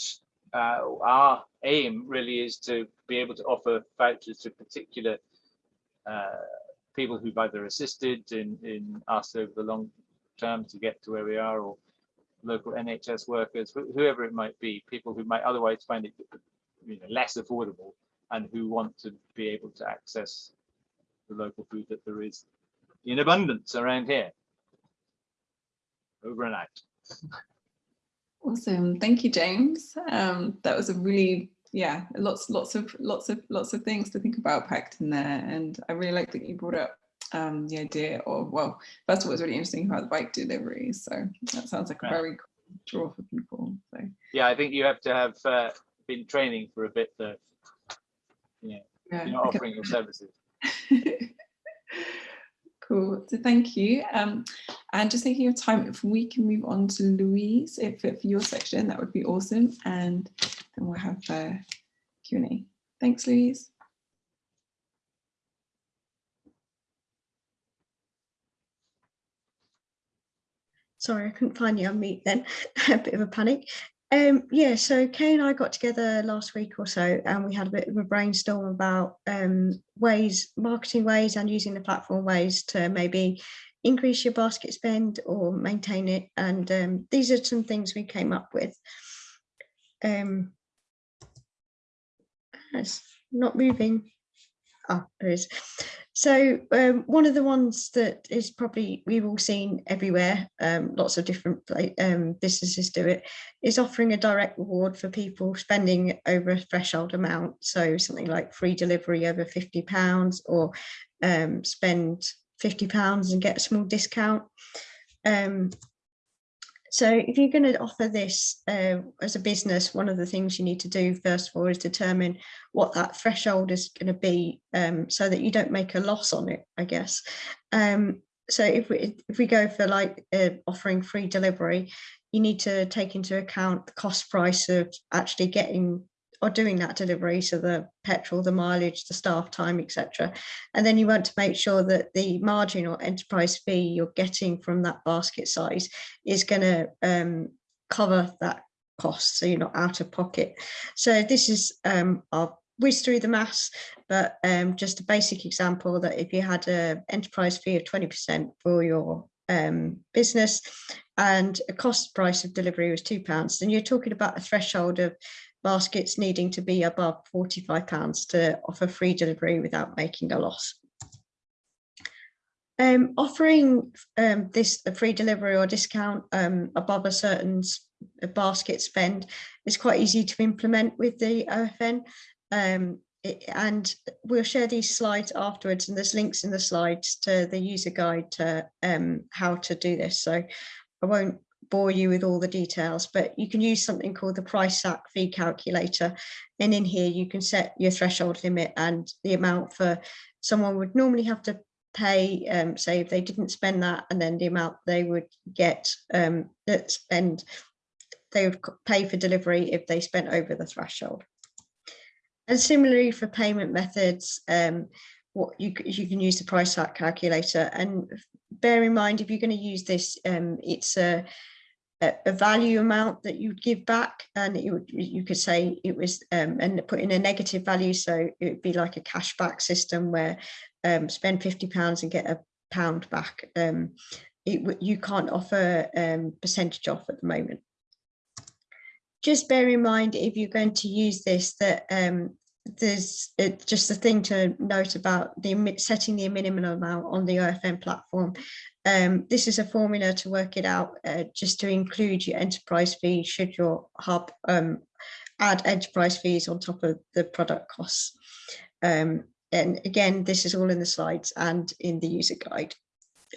uh, our aim really is to be able to offer vouchers to particular uh, people who've either assisted in, in us over the long term to get to where we are or local NHS workers, wh- whoever it might be, people who might otherwise find it you know, less affordable and who want to be able to access the local food that there is in abundance around here. Over and out. Awesome. Thank you, James. Um, that was a really, yeah, lots, lots of, lots of, lots of things to think about packed in there. And I really like that you brought up um, the idea of, well, first of all, it's really interesting about the bike delivery. So that sounds like a very cool draw for people. So Yeah, I think you have to have uh, been training for a bit though. Yeah, yeah, you're not offering your services. cool. So thank you. Um, and just thinking of time, if we can move on to Louise, if for your section, that would be awesome. And then we'll have uh, Q&A. Thanks, Louise. Sorry, I couldn't find you on mute then. a bit of a panic. Um, yeah, so Kay and I got together last week or so, and we had a bit of a brainstorm about um, ways, marketing ways, and using the platform ways to maybe increase your basket spend or maintain it. And um, these are some things we came up with. Um, it's not moving. Oh, there is. So um, one of the ones that is probably we've all seen everywhere, um, lots of different um, businesses do it, is offering a direct reward for people spending over a threshold amount. So something like free delivery over fifty pounds, or um, spend fifty pounds and get a small discount. Um, so if you're going to offer this uh, as a business, one of the things you need to do first of all is determine what that threshold is going to be um, so that you don't make a loss on it, I guess. Um, so if we if we go for like uh, offering free delivery, you need to take into account the cost price of actually getting or doing that delivery, so the petrol, the mileage, the staff time, etc. And then you want to make sure that the margin or enterprise fee you're getting from that basket size is going to um, cover that cost, so you're not out of pocket. So this is um, I'll whiz through the maths, but um, just a basic example that if you had an enterprise fee of 20% for your um, business and a cost price of delivery was two pounds, then you're talking about a threshold of baskets needing to be above 45 pounds to offer free delivery without making a loss. Um, offering um, this a free delivery or discount um, above a certain basket spend is quite easy to implement with the OFN. Um, it- and we'll share these slides afterwards and there's links in the slides to the user guide to um, how to do this. So I won't bore you with all the details, but you can use something called the price sack fee calculator. And in here you can set your threshold limit and the amount for someone would normally have to pay, um, say if they didn't spend that and then the amount they would get um, that spend, they would pay for delivery if they spent over the threshold. And similarly for payment methods, um, what you, you can use the price sack calculator and bear in mind if you're going to use this, um, it's a, a, value amount that you'd give back and it would, you could say it was um, and put in a negative value. So it would be like a cashback system where um, spend 50 pounds and get a pound back. Um, it, you can't offer um, percentage off at the moment. Just bear in mind if you're going to use this that um, there's it, just a thing to note about the setting the minimum amount on the OFN platform. Um, this is a formula to work it out uh, just to include your enterprise fee should your hub um, add enterprise fees on top of the product costs. Um, and again, this is all in the slides and in the user guide.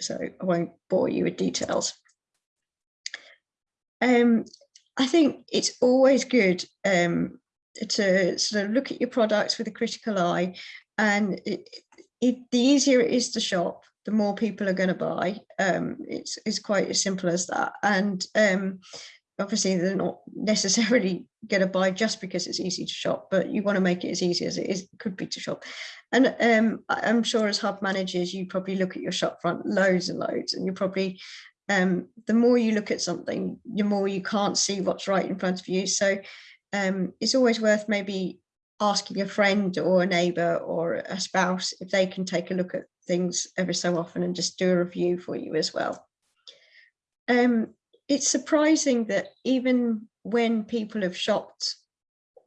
So I won't bore you with details. Um, I think it's always good um, to sort of look at your products with a critical eye and it, it, the easier it is to shop, the more people are going to buy. Um, it's, it's quite as simple as that. And um, obviously they're not necessarily going to buy just because it's easy to shop, but you want to make it as easy as it is could be to shop. And um, I'm sure as hub managers, you probably look at your shop front loads and loads, and you probably um, the more you look at something, the more you can't see what's right in front of you. So um, it's always worth maybe asking a friend or a neighbor or a spouse if they can take a look at things every so often and just do a review for you as well. Um, it's surprising that even when people have shopped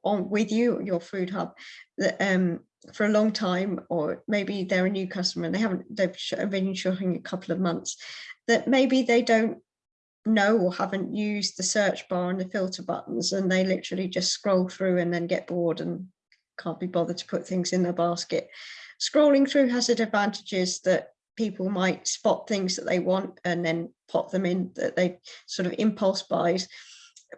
on with you, your food hub, that um, for a long time, or maybe they're a new customer and they haven't, they've been shopping a couple of months, that maybe they don't know or haven't used the search bar and the filter buttons and they literally just scroll through and then get bored and can't be bothered to put things in their basket. Scrolling through has advantages that people might spot things that they want and then pop them in that they sort of impulse buys.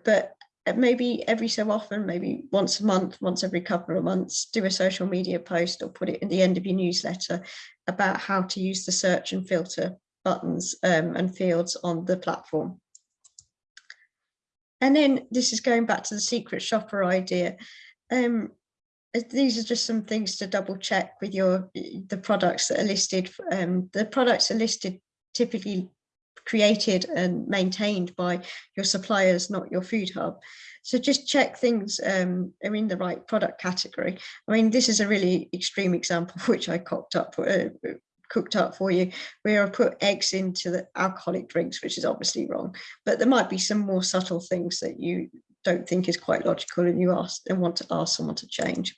But uh, maybe every so often, maybe once a month, once every couple of months, do a social media post or put it in the end of your newsletter about how to use the search and filter buttons um, and fields on the platform. And then this is going back to the secret shopper idea. Um, these are just some things to double check with your the products that are listed. Um, the products are listed typically created and maintained by your suppliers, not your food hub. So just check things um, are in the right product category. I mean, this is a really extreme example, which I cocked up, uh, cooked up for you, where I put eggs into the alcoholic drinks, which is obviously wrong. But there might be some more subtle things that you don't think is quite logical and you ask and want to ask someone to change.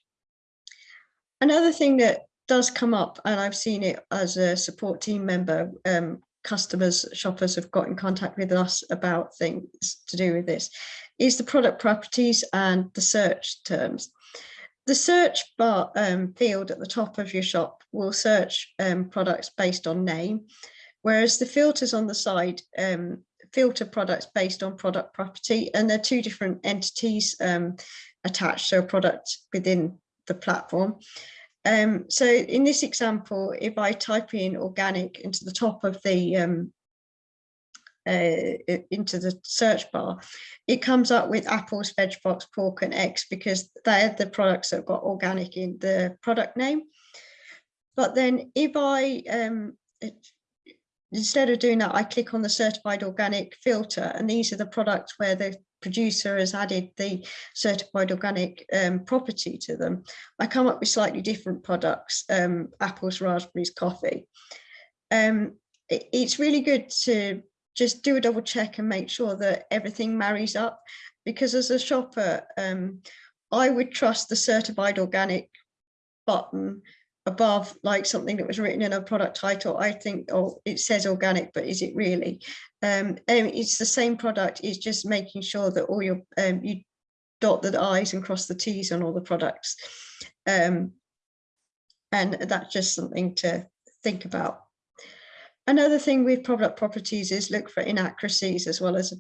Another thing that does come up, and I've seen it as a support team member, um, customers, shoppers have got in contact with us about things to do with this, is the product properties and the search terms. The search bar um, field at the top of your shop will search um, products based on name, whereas the filters on the side um, filter products based on product property, and they're two different entities um, attached to a product within the platform. Um, so in this example, if I type in organic into the top of the um, uh, into the search bar, it comes up with apples, veg box, pork and eggs because they're the products that have got organic in the product name. But then if I, um, instead of doing that, I click on the certified organic filter and these are the products where the producer has added the certified organic um, property to them. I come up with slightly different products, um, apples, raspberries, coffee. Um, it, it's really good to just do a double check and make sure that everything marries up because as a shopper, um, I would trust the certified organic button above like something that was written in a product title i think oh it says organic but is it really? Um it's the same product it's just making sure that all your um you dot the i's and cross the t's on all the products. Um and that's just something to think about Another thing with product properties is look for inaccuracies as well as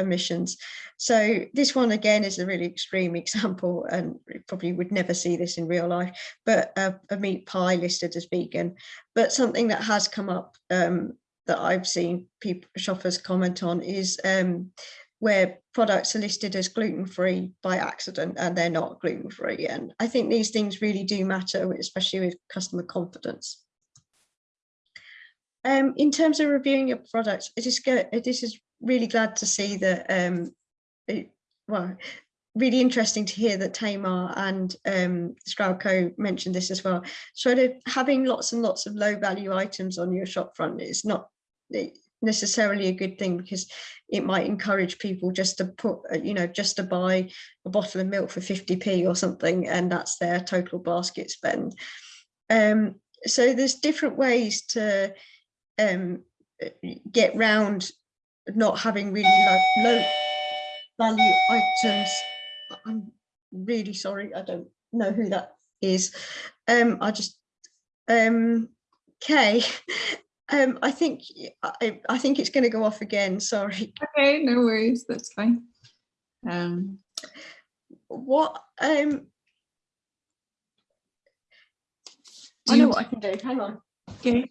omissions. So this one again is a really extreme example and probably would never see this in real life, but a, a meat pie listed as vegan, but something that has come up um, that I've seen people shoppers comment on is um, where products are listed as gluten-free by accident and they're not gluten-free. And I think these things really do matter, especially with customer confidence. Um, in terms of reviewing your products, it is. This is really glad to see that. Um, it, well, really interesting to hear that Tamar and um, Stroudco mentioned this as well. Sort of having lots and lots of low value items on your shop front is not necessarily a good thing because it might encourage people just to put, uh, you know, just to buy a bottle of milk for 50p or something, and that's their total basket spend. Um, so there's different ways to um, get round not having really like low value items. I'm really sorry, I don't know who that is. Um, I just, um, Kay, um, I think I, I think it's going to go off again. Sorry. Okay, no worries. That's fine. Um, what? Um, I know what I can do. Hang on. okay.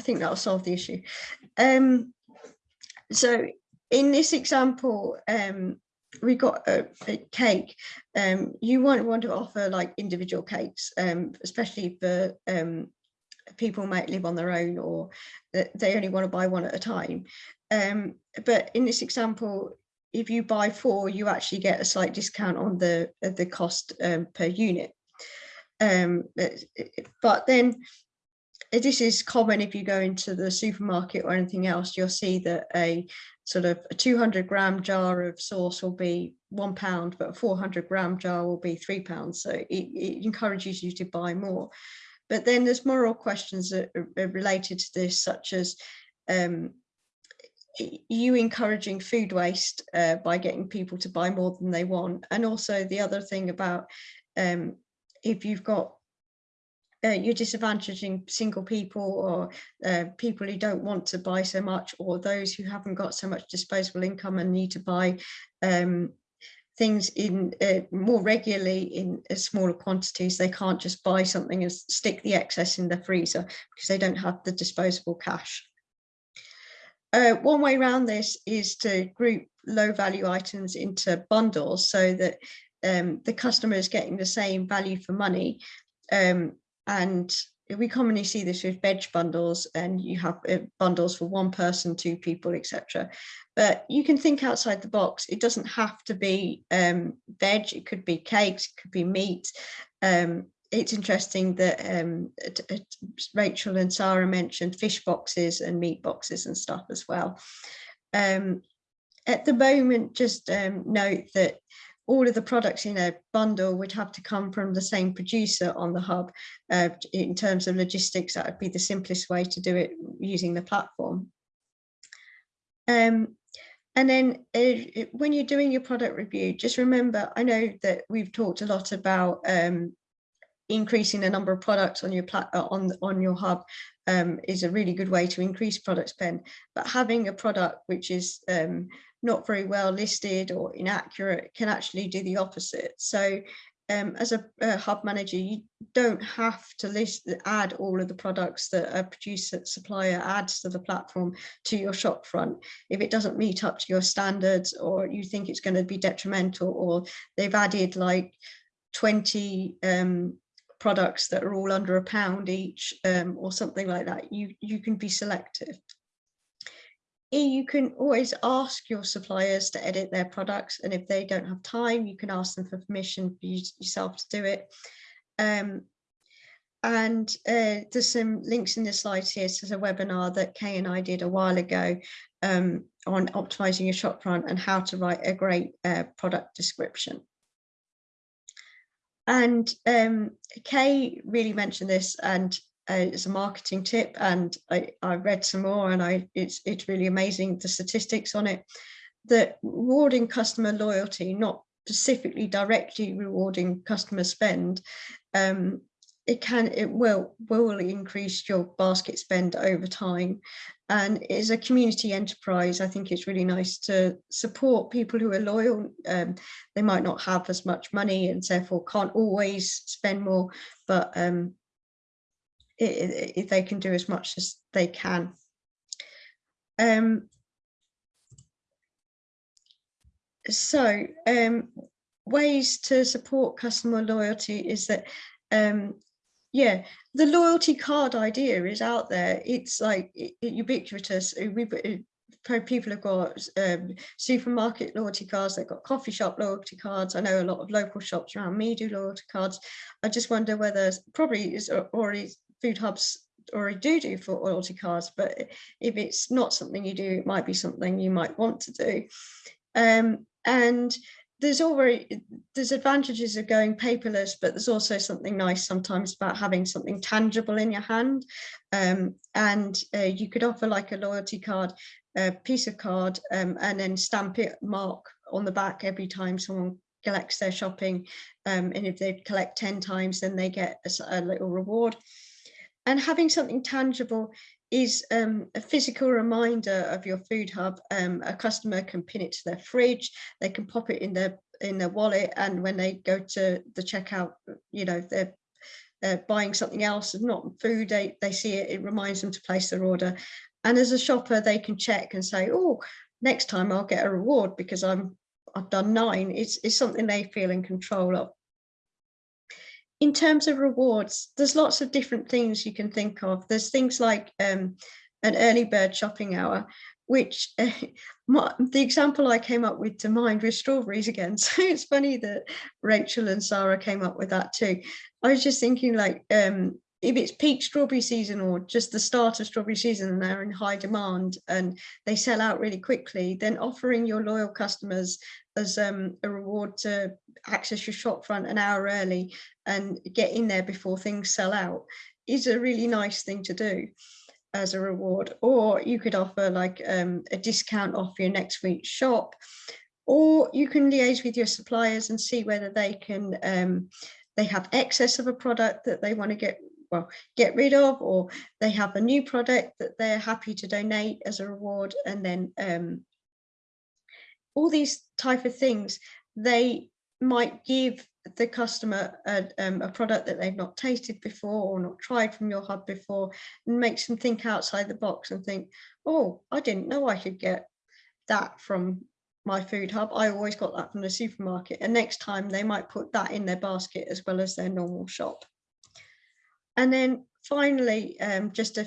I think that'll solve the issue. Um, so in this example, um, we got a, a cake. Um, you won't want to offer like individual cakes, um, especially for um, people might live on their own or they only want to buy one at a time. Um, but in this example, if you buy four, you actually get a slight discount on the the cost per unit. Um, but, then this is common if you go into the supermarket or anything else, you'll see that a sort of a 200 gram jar of sauce will be one pound, but a 400 gram jar will be three pounds. So it, it encourages you to buy more. But then there's moral questions that are related to this, such as um, you encouraging food waste uh, by getting people to buy more than they want. And also the other thing about um, if you've got uh, you're disadvantaging single people or uh, people who don't want to buy so much or those who haven't got so much disposable income and need to buy um, things in uh, more regularly in uh, smaller quantities. They can't just buy something and stick the excess in the freezer because they don't have the disposable cash. Uh, one way around this is to group low value items into bundles so that um, the customer is getting the same value for money um, and we commonly see this with veg bundles and you have uh, bundles for one person, two people, etc. But you can think outside the box. It doesn't have to be um, veg, it could be cakes, it could be meat. Um, it's interesting that um, Rachel and Sarah mentioned fish boxes and meat boxes and stuff as well. Um, at the moment, just um, note that all of the products in a bundle would have to come from the same producer on the hub. Uh, in terms of logistics, that would be the simplest way to do it using the platform. Um, and then uh, when you're doing your product review, just remember, I know that we've talked a lot about um, increasing the number of products on your uh, on on your hub um, is a really good way to increase product spend. But having a product which is um, not very well listed or inaccurate can actually do the opposite. So um, as a, a, hub manager, you don't have to list add all of the products that a producer supplier adds to the platform to your shop front. If it doesn't meet up to your standards or you think it's going to be detrimental or they've added like 20 um, products that are all under a pound each um, or something like that, you, you can be selective you can always ask your suppliers to edit their products and if they don't have time you can ask them for permission for you yourself to do it um, and uh, there's some links in the slides here to a webinar that Kay and I did a while ago um, on optimizing your shop front and how to write a great uh, product description. And um, Kay really mentioned this and uh, it's a marketing tip and I, I read some more and I it's it's really amazing the statistics on it that rewarding customer loyalty not specifically directly rewarding customer spend um, it can it will will increase your basket spend over time. And as a community enterprise. I think it's really nice to support people who are loyal. Um, they might not have as much money and therefore can't always spend more but um, if they can do as much as they can. Um, so um, ways to support customer loyalty is that um, yeah the loyalty card idea is out there it's like it, it ubiquitous we people have got um, supermarket loyalty cards, they've got coffee shop loyalty cards. I know a lot of local shops around me do loyalty cards. I just wonder whether probably is already food hubs already do do for loyalty cards, but if it's not something you do, it might be something you might want to do. Um, and there's already there's advantages of going paperless, but there's also something nice sometimes about having something tangible in your hand. Um, and uh, you could offer like a loyalty card, a piece of card, um, and then stamp it mark on the back every time someone collects their shopping. Um, and if they collect 10 times, then they get a, a little reward and having something tangible is um, a physical reminder of your food hub. Um, a customer can pin it to their fridge, they can pop it in their in their wallet, and when they go to the checkout, you know, they're uh, buying something else, and not food, they, they see it, it reminds them to place their order. And as a shopper, they can check and say, oh, next time I'll get a reward because I'm I've done nine. It's, it's something they feel in control of in terms of rewards, there's lots of different things you can think of. There's things like um, an early bird shopping hour, which my, the example I came up with to mind was strawberries again. So it's funny that Rachel and Sarah came up with that too. I was just thinking like, um, if it's peak strawberry season or just the start of strawberry season and they're in high demand and they sell out really quickly, then offering your loyal customers as um, a reward to access your shop front an hour early and get in there before things sell out is a really nice thing to do as a reward. Or you could offer like um, a discount off your next week's shop, or you can liaise with your suppliers and see whether they can um, they have excess of a product that they want to get well get rid of or they have a new product that they're happy to donate as a reward and then um, all these type of things they might give the customer a, um, a product that they've not tasted before or not tried from your hub before and makes them think outside the box and think oh I didn't know I could get that from my food hub. I always got that from the supermarket. And next time they might put that in their basket as well as their normal shop. And then finally, um, just a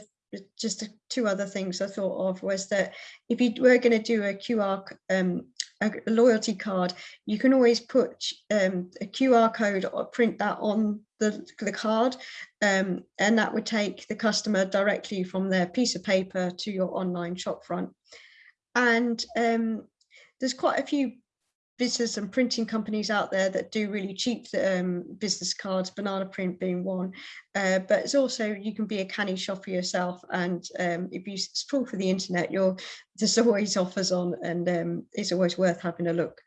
just a, two other things I thought of was that if you were going to do a QR um, a loyalty card, you can always put um, a QR code or print that on the, the card um, and that would take the customer directly from their piece of paper to your online shop front. And um, there's quite a few business and printing companies out there that do really cheap um, business cards, banana print being one. Uh, but it's also, you can be a canny shopper yourself. And um, if you scroll for the internet, you're, there's always offers on and um, it's always worth having a look.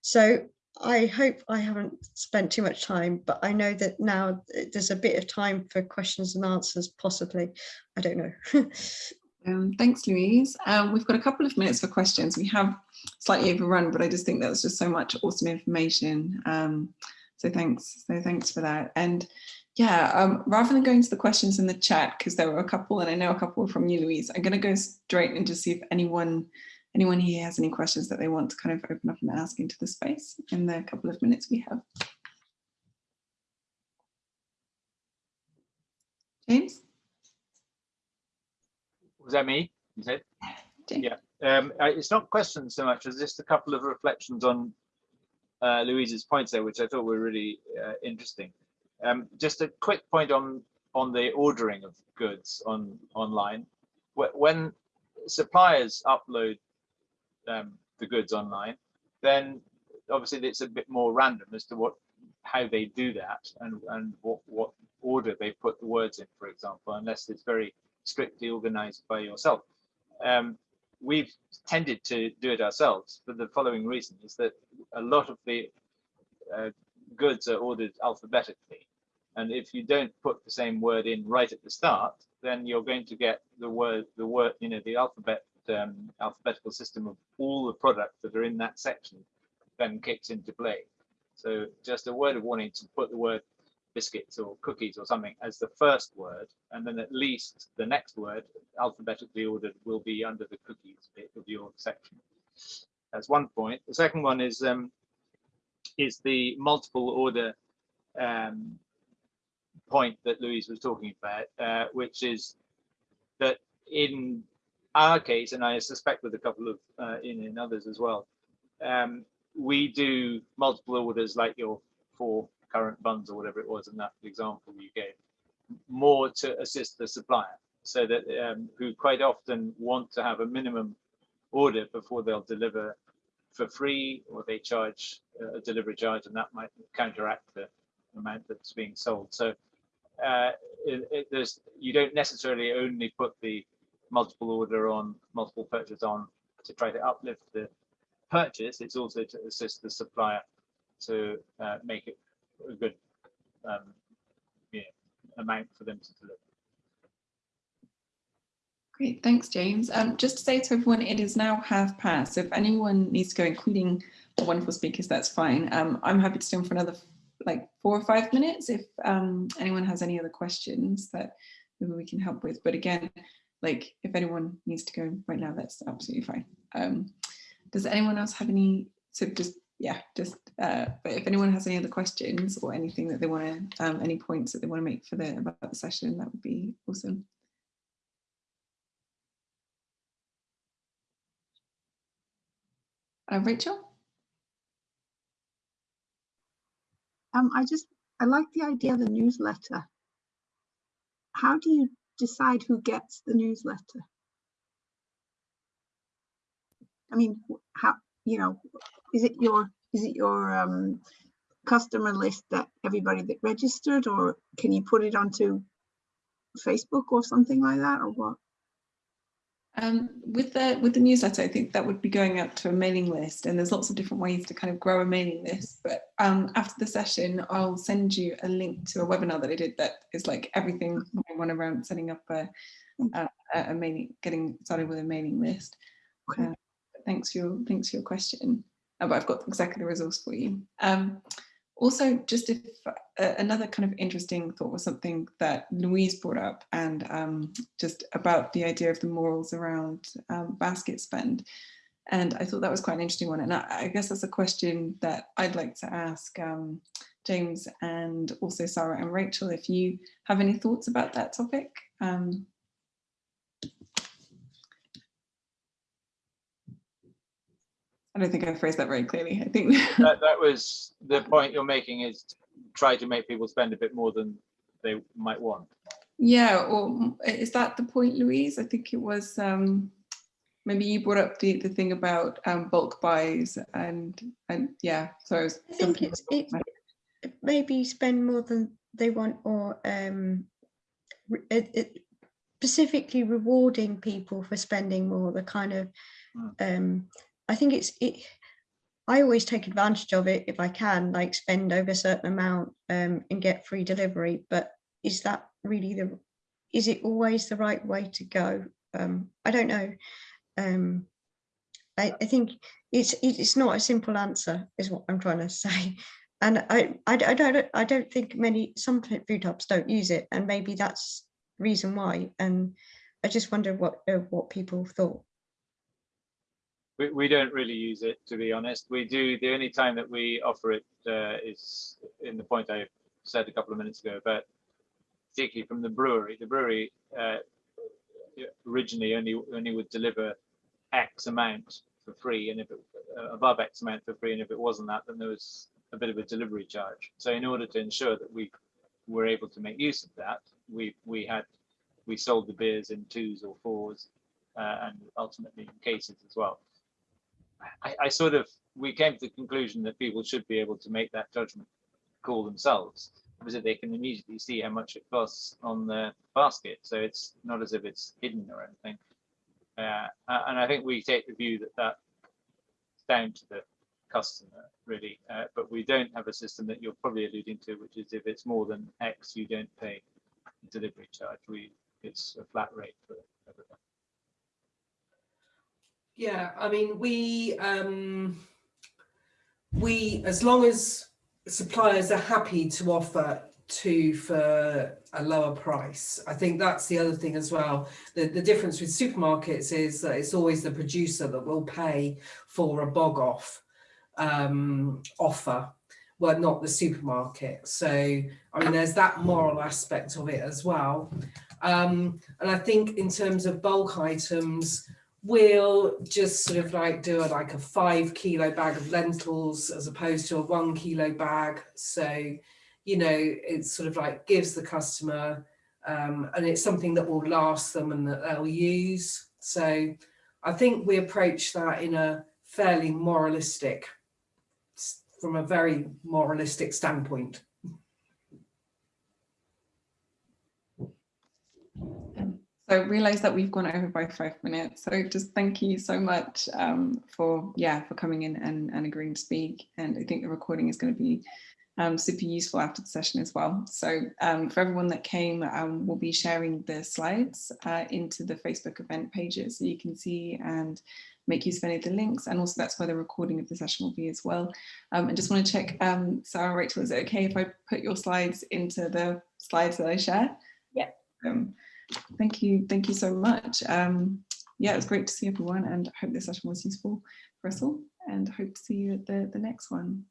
So I hope I haven't spent too much time, but I know that now there's a bit of time for questions and answers, possibly. I don't know. Um, thanks, Louise. Um, we've got a couple of minutes for questions. We have slightly overrun, but I just think that's just so much awesome information. Um, so thanks. So thanks for that. And yeah, um, rather than going to the questions in the chat, because there were a couple, and I know a couple were from you, Louise, I'm going to go straight and just see if anyone anyone here has any questions that they want to kind of open up and ask into the space in the couple of minutes we have. James? Was that me? You said? Yeah. Um, it's not questions so much as just a couple of reflections on uh, Louise's points there, which I thought were really uh, interesting. Um, just a quick point on on the ordering of goods on online. When suppliers upload um, the goods online, then obviously it's a bit more random as to what how they do that and and what what order they put the words in, for example, unless it's very strictly organized by yourself. Um, we've tended to do it ourselves for the following reason is that a lot of the uh, goods are ordered alphabetically. And if you don't put the same word in right at the start, then you're going to get the word, the word, you know, the alphabet, um, alphabetical system of all the products that are in that section then kicks into play. So just a word of warning to put the word biscuits or cookies or something as the first word, and then at least the next word, alphabetically ordered, will be under the cookies bit of your section. That's one point. The second one is um, is the multiple order um, point that Louise was talking about, uh, which is that in our case, and I suspect with a couple of uh, in, in others as well, um, we do multiple orders like your four current funds or whatever it was in that example you gave, more to assist the supplier so that um, who quite often want to have a minimum order before they'll deliver for free or they charge a delivery charge and that might counteract the amount that's being sold. So uh, it, it, there's you don't necessarily only put the multiple order on multiple purchase on to try to uplift the purchase. It's also to assist the supplier to uh, make it a good um, yeah, amount for them to deliver. Great, thanks, James. Um, just to say to everyone, it is now half past. So if anyone needs to go, including the wonderful speakers, that's fine. Um, I'm happy to stay on for another like four or five minutes if um, anyone has any other questions that maybe we can help with. But again, like if anyone needs to go right now, that's absolutely fine. Um, does anyone else have any, so just yeah, just uh, but if anyone has any other questions or anything that they want to, um, any points that they want to make for the about the session, that would be awesome. Uh, Rachel? Um, I just, I like the idea of the newsletter. How do you decide who gets the newsletter? I mean, how, you know, is it your, is it your um, customer list that everybody that registered or can you put it onto Facebook or something like that or what? Um, with the with the newsletter, I think that would be going out to a mailing list, and there's lots of different ways to kind of grow a mailing list. But um, after the session, I'll send you a link to a webinar that I did that is like everything I want around setting up a, a, a mailing, getting started with a mailing list. Okay. Uh, thanks for your thanks for your question. Uh, but I've got exactly the resource for you. Um, also, just if uh, another kind of interesting thought was something that Louise brought up and um, just about the idea of the morals around um, basket spend. And I thought that was quite an interesting one. And I, I guess that's a question that I'd like to ask um, James and also Sarah and Rachel, if you have any thoughts about that topic. Um, I don't think I phrased that very clearly. I think That, that was, the point you're making is try to make people spend a bit more than they might want. Yeah, or is that the point, Louise? I think it was, um, maybe you brought up the, the thing about um, bulk buys and, and yeah, so I was I think it's, the it maybe spend more than they want or um, it, it, specifically rewarding people for spending more, the kind of, um, I think it's, it, I always take advantage of it if I can, like spend over a certain amount um, and get free delivery, but is that really the, is it always the right way to go? Um, I don't know. Um, I, I think it's it's not a simple answer is what I'm trying to say and I, I, I don't I don't think many some food hubs don't use it and maybe that's reason why and I just wonder what uh, what people thought We, we don't really use it, to be honest. We do, the only time that we offer it uh, is in the point I said a couple of minutes ago, but particularly from the brewery. The brewery uh, originally only only would deliver X amount for free, and if it uh, above X amount for free, and if it wasn't that, then there was a bit of a delivery charge. So in order to ensure that we were able to make use of that, we we had we sold the beers in twos or fours, uh, and ultimately in cases as well. I, I sort of we came to the conclusion that people should be able to make that judgment call themselves because they can immediately see how much it costs on the basket. So it's not as if it's hidden or anything. Uh, and I think we take the view that that's down to the customer really, uh, but we don't have a system that you're probably alluding to, which is if it's more than X, you don't pay delivery charge. We it's a flat rate for everyone. Yeah, I mean, we, um, we, as long as suppliers are happy to offer two for a lower price, I think that's the other thing as well. The, the difference with supermarkets is that it's always the producer that will pay for a BOGOF um, offer, well, not the supermarket. So, I mean, there's that moral aspect of it as well. Um, and I think in terms of bulk items, we'll just sort of like do a, like a five kilo bag of lentils as opposed to a one kilo bag. So, you know, it's sort of like gives the customer, um, and it's something that will last them and that they'll use. So I think we approach that in a fairly moralistic, from a very moralistic standpoint. So I realise that we've gone over by five minutes. So just thank you so much um, for yeah for coming in and, and agreeing to speak. And I think the recording is going to be um, super useful after the session as well. So um, for everyone that came, um, we'll be sharing the slides uh, into the Facebook event pages so you can see and make use of any of the links. And also that's where the recording of the session will be as well. Um, I just want to check, um, Sarah, Rachel, is it okay if I put your slides into the slides that I share? Yeah. Thank you. Thank you so much. Um, yeah, it was great to see everyone and I hope this session was useful for us all and hope to see you at the, the next one.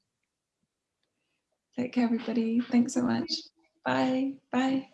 Take care, everybody. Thanks so much. Bye. Bye.